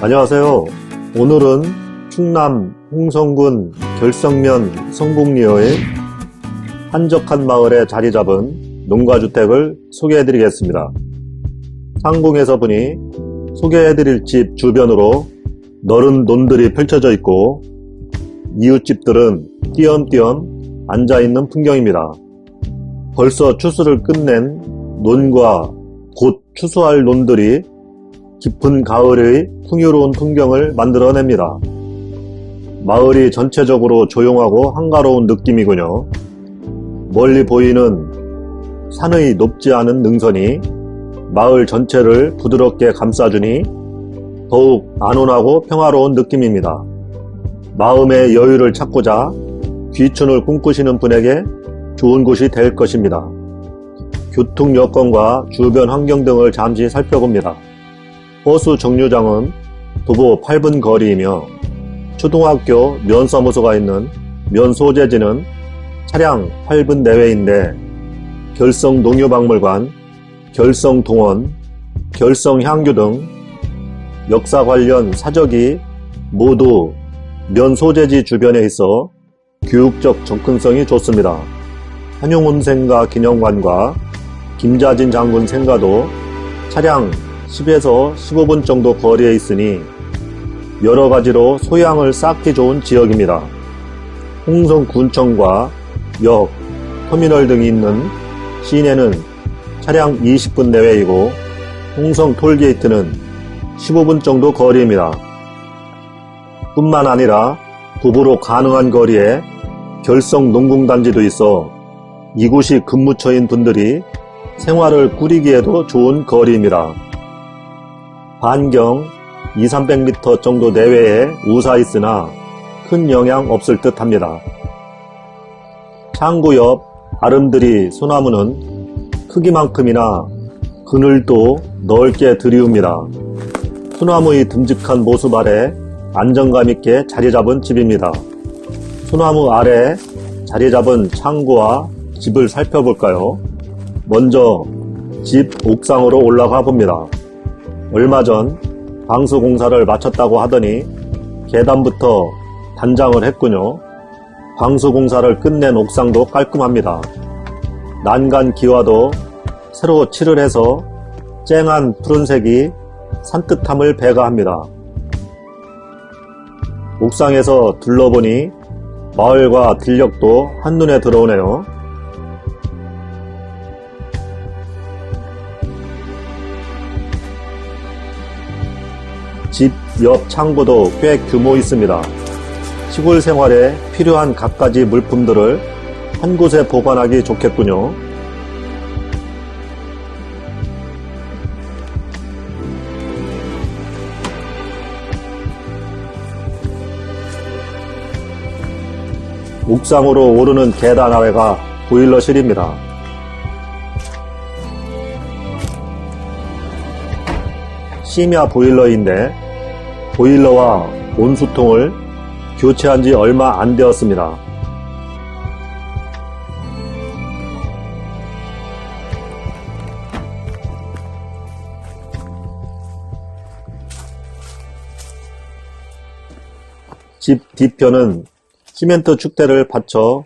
안녕하세요. 오늘은 충남 홍성군 결성면 성북리의 한적한 마을에 자리 잡은 농가주택을 소개해 드리겠습니다. 상공에서 보니 소개해 드릴 집 주변으로 너른 논들이 펼쳐져 있고 이웃집들은 띄엄띄엄 앉아있는 풍경입니다. 벌써 추수를 끝낸 논과 곧 추수할 논들이 깊은 가을의 풍요로운 풍경을 만들어냅니다. 마을이 전체적으로 조용하고 한가로운 느낌이군요. 멀리 보이는 산의 높지 않은 능선이 마을 전체를 부드럽게 감싸주니 더욱 안온하고 평화로운 느낌입니다. 마음의 여유를 찾고자 귀춘을 꿈꾸시는 분에게 좋은 곳이 될 것입니다. 교통 여건과 주변 환경 등을 잠시 살펴봅니다. 호수 정류장은 도보 8분 거리이며 초등학교 면사무소가 있는 면소재지는 차량 8분 내외인데 결성 농협박물관, 결성 동원, 결성 향교 등 역사 관련 사적이 모두 면소재지 주변에 있어 교육적 접근성이 좋습니다. 한용운 생가 기념관과 김자진 장군 생가도 차량 10에서 15분 정도 거리에 있으니 여러 가지로 소양을 쌓기 좋은 지역입니다. 홍성군청과 역, 터미널 등이 있는 시내는 차량 20분 내외이고 홍성 톨게이트는 15분 정도 거리입니다. 뿐만 아니라 도보로 가능한 거리에 결성 농공단지도 있어 이곳이 근무처인 분들이 생활을 꾸리기에도 좋은 거리입니다. 반경 2-300m 정도 내외에 우사 있으나 큰 영향 없을 듯 합니다. 창고 옆 아름드리 소나무는 크기만큼이나 그늘도 넓게 들이웁니다. 소나무의 듬직한 모습 아래 안정감 있게 자리 잡은 집입니다. 소나무 아래 자리 잡은 창고와 집을 살펴볼까요? 먼저 집 옥상으로 올라가 봅니다. 얼마 전 방수 공사를 마쳤다고 하더니 계단부터 단장을 했군요. 방수 공사를 끝낸 옥상도 깔끔합니다. 난간 기와도 새로 칠을 해서 쨍한 푸른색이 산뜻함을 배가합니다. 옥상에서 둘러보니 마을과 들녘도 한눈에 들어오네요. 옆 창고도 꽤 규모 있습니다. 시골 생활에 필요한 갖가지 물품들을 한 곳에 보관하기 좋겠군요. 옥상으로 오르는 계단 아래가 보일러실입니다. 심야 보일러인데 보일러와 온수통을 교체한 지 얼마 안 되었습니다. 집 뒤편은 시멘트 축대를 받쳐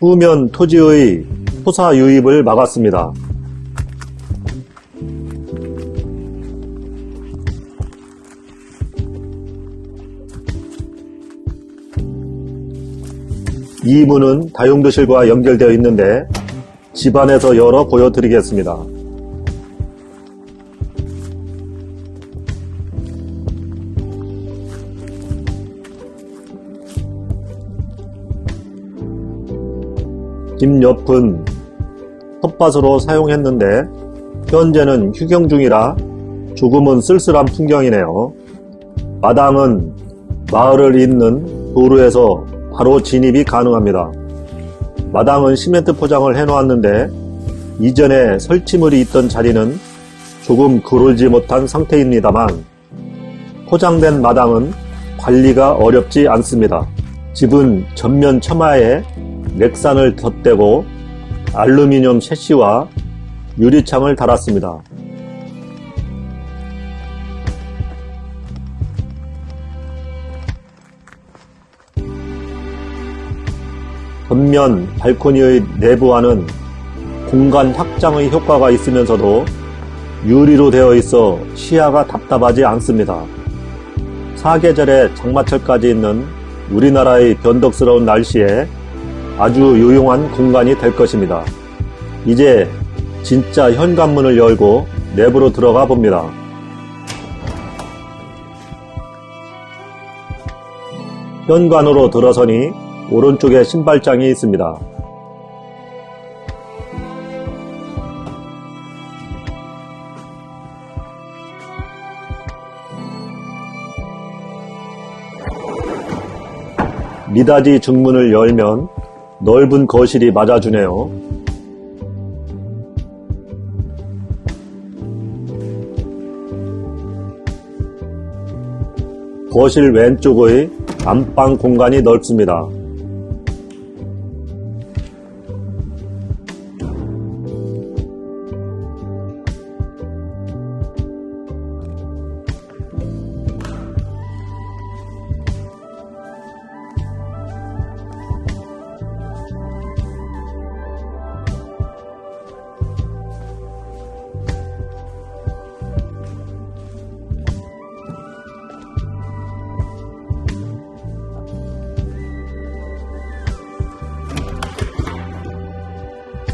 후면 토지의 토사 유입을 막았습니다. 이 문은 다용도실과 연결되어 있는데 집안에서 열어 보여드리겠습니다. 집 옆은 텃밭으로 사용했는데 현재는 휴경 중이라 조금은 쓸쓸한 풍경이네요. 마당은 마을을 잇는 도로에서 바로 진입이 가능합니다. 마당은 시멘트 포장을 해놓았는데 이전에 설치물이 있던 자리는 조금 그을지 못한 상태입니다만 포장된 마당은 관리가 어렵지 않습니다. 집은 전면 처마에 넥산을 덧대고 알루미늄 셰시와 유리창을 달았습니다. 앞면 발코니의 내부와는 공간 확장의 효과가 있으면서도 유리로 되어 있어 시야가 답답하지 않습니다. 사계절에 장마철까지 있는 우리나라의 변덕스러운 날씨에 아주 유용한 공간이 될 것입니다. 이제 진짜 현관문을 열고 내부로 들어가 봅니다. 현관으로 들어서니 오른쪽에 신발장이 있습니다. 미닫이 중문을 열면 넓은 거실이 맞아주네요. 거실 왼쪽의 안방 공간이 넓습니다.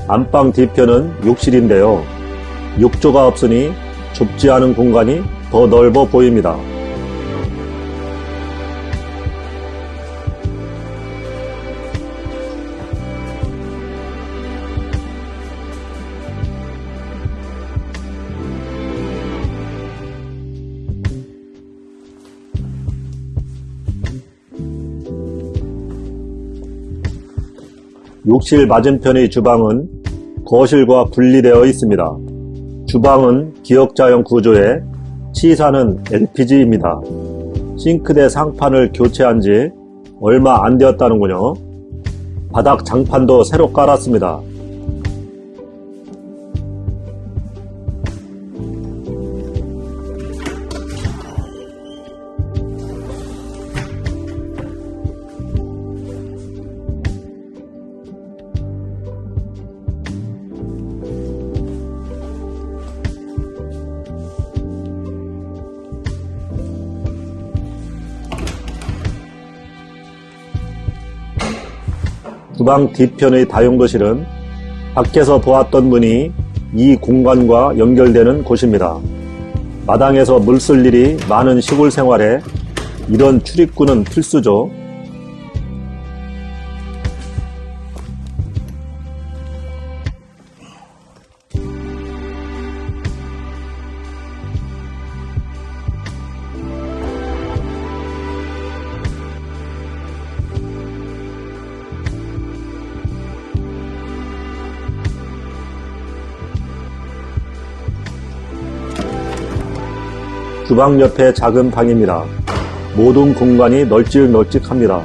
안방 뒤편은 욕실인데요. 욕조가 없으니 좁지 않은 공간이 더 넓어 보입니다. 욕실 맞은편의 주방은 거실과 분리되어 있습니다. 주방은 기역자형 구조에 치사는 LPG입니다. 싱크대 상판을 교체한 지 얼마 안 되었다는군요. 바닥 장판도 새로 깔았습니다. 주방 뒤편의 다용도실은 밖에서 보았던 문이 이 공간과 연결되는 곳입니다. 마당에서 물 쓸 일이 많은 시골 생활에 이런 출입구는 필수죠. 주방 옆에 작은 방입니다. 모든 공간이 널찍널찍합니다.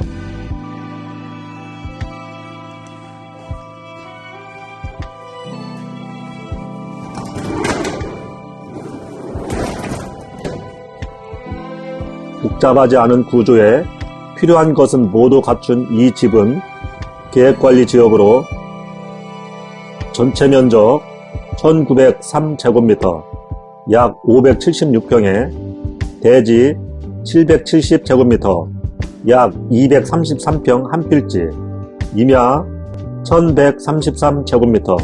복잡하지 않은 구조에 필요한 것은 모두 갖춘 이 집은 계획관리 지역으로 전체 면적 1903제곱미터 약 576평에 대지 770제곱미터 약 233평 한 필지 임야 1133제곱미터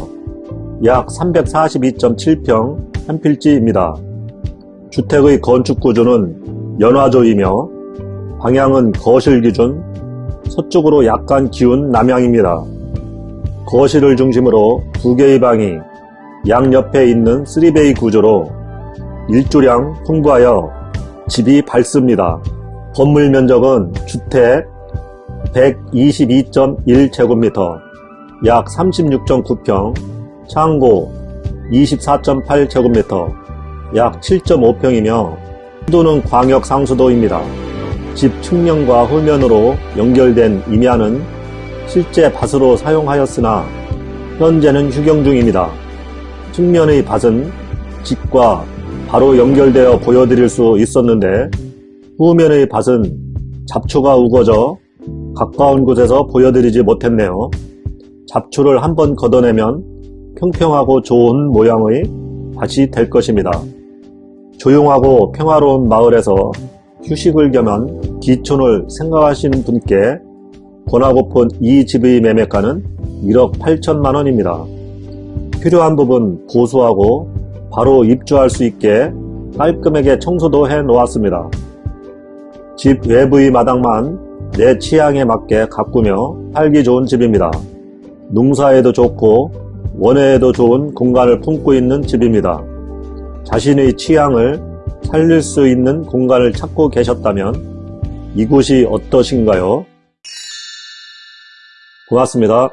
약 342.7평 한 필지입니다. 주택의 건축 구조는 연화조이며 방향은 거실 기준 서쪽으로 약간 기운 남향입니다. 거실을 중심으로 두 개의 방이 양옆에 있는 3베이 구조로 일조량 풍부하여 집이 밝습니다. 건물 면적은 주택 122.1제곱미터 약 36.9평, 창고 24.8제곱미터 약 7.5평이며 수도는 광역 상수도입니다. 집 측면과 후면으로 연결된 임야는 실제 밭으로 사용하였으나 현재는 휴경 중입니다. 측면의 밭은 집과 바로 연결되어 보여드릴 수 있었는데 후면의 밭은 잡초가 우거져 가까운 곳에서 보여드리지 못했네요. 잡초를 한번 걷어내면 평평하고 좋은 모양의 밭이 될 것입니다. 조용하고 평화로운 마을에서 휴식을 겸한 기촌을 생각하시는 분께 권하고픈 이 집의 매매가는 1억 8천만 원입니다. 필요한 부분 보수하고 바로 입주할 수 있게 깔끔하게 청소도 해 놓았습니다. 집 외부의 마당만 내 취향에 맞게 가꾸며 살기 좋은 집입니다. 농사에도 좋고 원해에도 좋은 공간을 품고 있는 집입니다. 자신의 취향을 살릴 수 있는 공간을 찾고 계셨다면 이곳이 어떠신가요? 고맙습니다.